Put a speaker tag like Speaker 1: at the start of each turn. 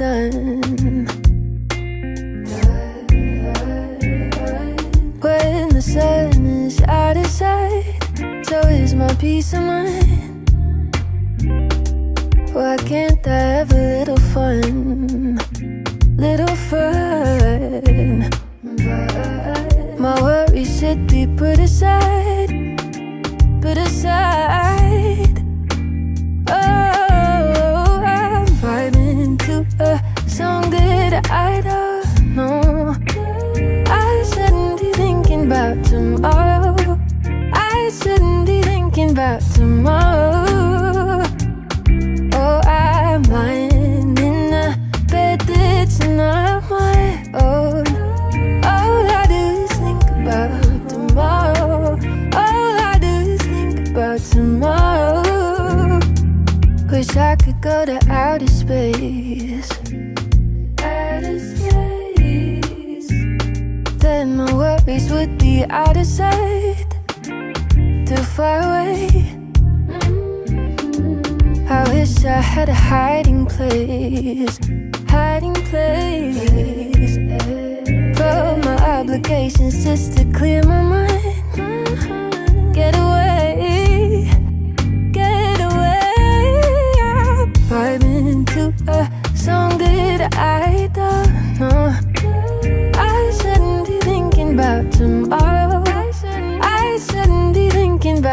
Speaker 1: done. When the sun is out of sight, so is my peace of mind. Why can't I have a little fun? Little fun. My worries should be put aside, tomorrow. I shouldn't be thinking about tomorrow. Oh, I'm lying in a bed that's not my own. All I do is think about tomorrow. All I do is think about tomorrow. Wish I could go to outer space. Worries would be out of sight. Too far away. I wish I had a hiding place, hiding place from my obligations just to clear my mind.